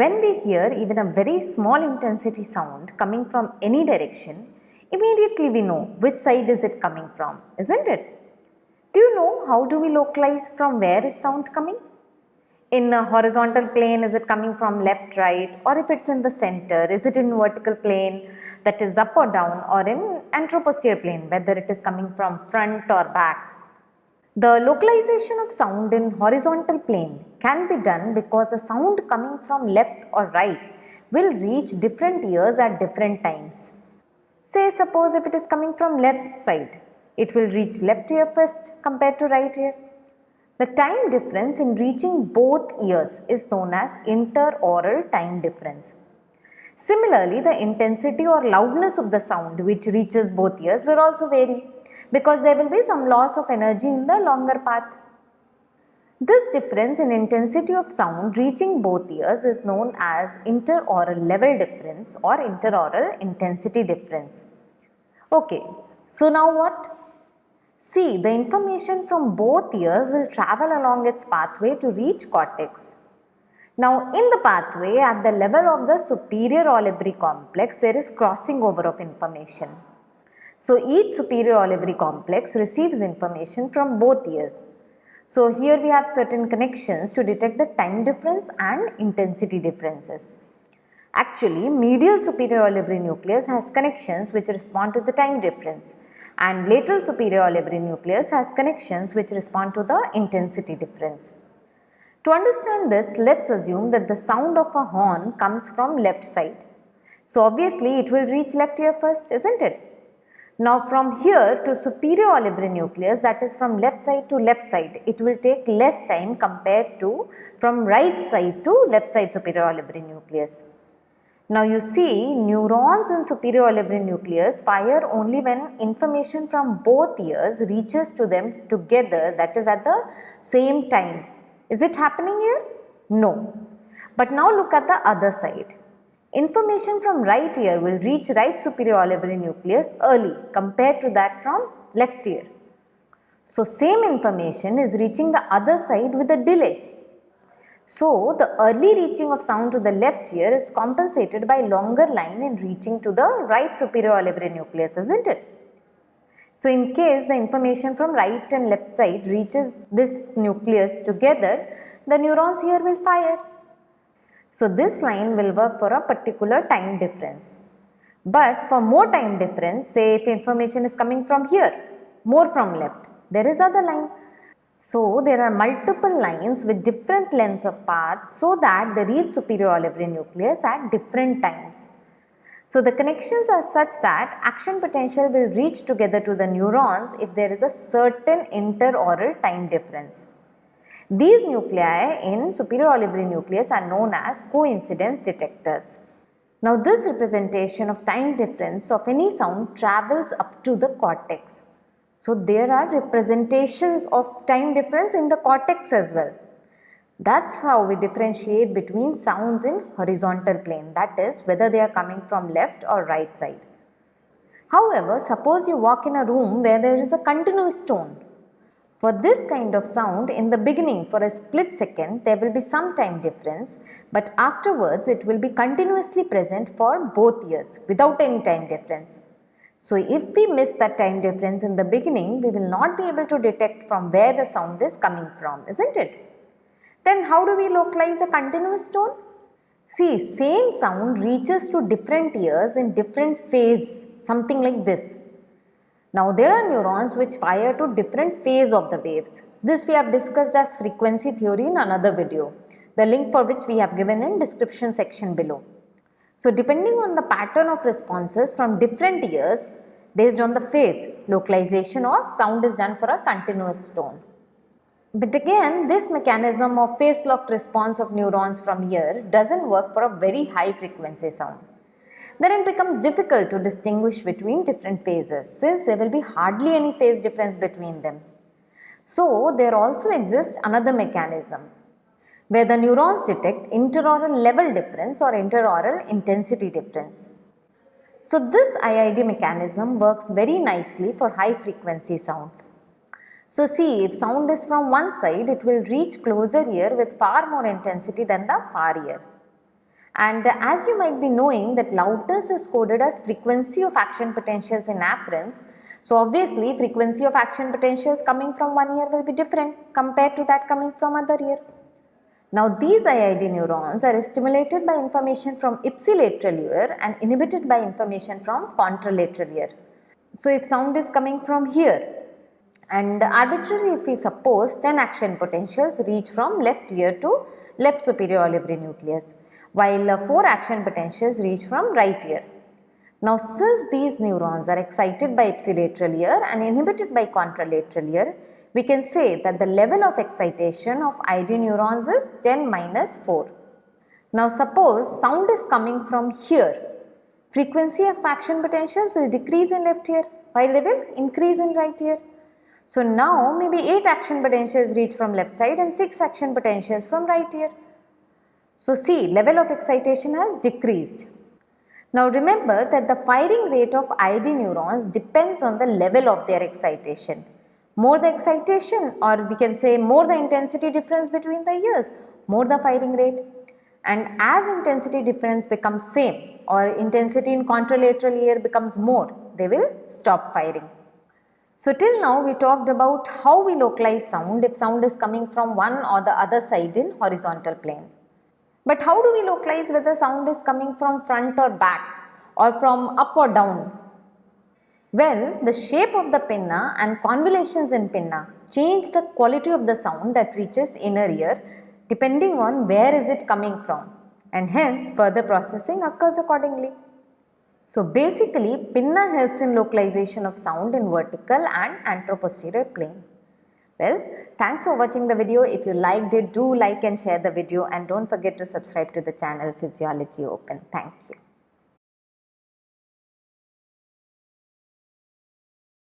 When we hear even a very small intensity sound coming from any direction, immediately we know which side is it coming from, isn't it? Do you know how do we localize from where is sound coming? In a horizontal plane, is it coming from left, right or if it's in the center, is it in vertical plane that is up or down or in anteroposterior plane, whether it is coming from front or back. The localization of sound in horizontal plane can be done because the sound coming from left or right will reach different ears at different times. Say suppose if it is coming from left side, it will reach left ear first compared to right ear. The time difference in reaching both ears is known as interaural time difference. Similarly, the intensity or loudness of the sound which reaches both ears will also vary because there will be some loss of energy in the longer path. This difference in intensity of sound reaching both ears is known as interaural level difference or interaural intensity difference. Okay, so now what? See, the information from both ears will travel along its pathway to reach cortex. Now, in the pathway at the level of the superior olivary complex, there is crossing over of information. So, each superior olivary complex receives information from both ears. So, here we have certain connections to detect the time difference and intensity differences. Actually, medial superior olivary nucleus has connections which respond to the time difference and lateral superior olivary nucleus has connections which respond to the intensity difference. To understand this, let's assume that the sound of a horn comes from left side. So obviously it will reach left ear first, isn't it? Now from here to superior olivary nucleus that is from left side to left side, it will take less time compared to from right side to left side superior olivary nucleus. Now you see neurons in superior olivary nucleus fire only when information from both ears reaches to them together that is at the same time is it happening here? No. But now look at the other side. Information from right ear will reach right superior olivary nucleus early compared to that from left ear. So same information is reaching the other side with a delay. So the early reaching of sound to the left ear is compensated by longer line in reaching to the right superior olivary nucleus isn't it? So in case the information from right and left side reaches this nucleus together, the neurons here will fire. So this line will work for a particular time difference. But for more time difference, say if information is coming from here, more from left, there is other line. So there are multiple lines with different lengths of path so that they reach superior olivary nucleus at different times. So the connections are such that action potential will reach together to the neurons if there is a certain interaural time difference. These nuclei in superior olivary nucleus are known as coincidence detectors. Now this representation of time difference of any sound travels up to the cortex. So there are representations of time difference in the cortex as well. That's how we differentiate between sounds in horizontal plane that is whether they are coming from left or right side. However, suppose you walk in a room where there is a continuous tone. For this kind of sound in the beginning for a split second there will be some time difference but afterwards it will be continuously present for both ears without any time difference. So if we miss that time difference in the beginning we will not be able to detect from where the sound is coming from isn't it? Then how do we localize a continuous tone? See, same sound reaches to different ears in different phase, something like this. Now there are neurons which fire to different phase of the waves. This we have discussed as frequency theory in another video, the link for which we have given in description section below. So depending on the pattern of responses from different ears, based on the phase, localization of sound is done for a continuous tone. But again, this mechanism of phase locked response of neurons from ear doesn't work for a very high frequency sound. Then it becomes difficult to distinguish between different phases since there will be hardly any phase difference between them. So, there also exists another mechanism where the neurons detect interaural level difference or interaural intensity difference. So, this IID mechanism works very nicely for high frequency sounds. So see, if sound is from one side, it will reach closer ear with far more intensity than the far ear. And as you might be knowing that loudness is coded as frequency of action potentials in afferents. So obviously frequency of action potentials coming from one ear will be different compared to that coming from other ear. Now these IID neurons are stimulated by information from ipsilateral ear and inhibited by information from contralateral ear. So if sound is coming from here and arbitrarily if we suppose 10 action potentials reach from left ear to left superior olivary nucleus while uh, 4 action potentials reach from right ear. Now since these neurons are excited by ipsilateral ear and inhibited by contralateral ear, we can say that the level of excitation of IID neurons is 10 minus 4. Now suppose sound is coming from here. Frequency of action potentials will decrease in left ear while they will increase in right ear. So now maybe 8 action potentials reach from left side and 6 action potentials from right ear. So see level of excitation has decreased. Now remember that the firing rate of IID neurons depends on the level of their excitation more the excitation or we can say more the intensity difference between the ears, more the firing rate. And as intensity difference becomes same or intensity in contralateral ear becomes more, they will stop firing. So till now we talked about how we localize sound if sound is coming from one or the other side in horizontal plane. But how do we localize whether sound is coming from front or back or from up or down well, the shape of the pinna and convolutions in pinna change the quality of the sound that reaches inner ear depending on where is it coming from and hence further processing occurs accordingly. So basically pinna helps in localization of sound in vertical and anteroposterior plane. Well, thanks for watching the video. If you liked it, do like and share the video and don't forget to subscribe to the channel Physiology Open. Thank you.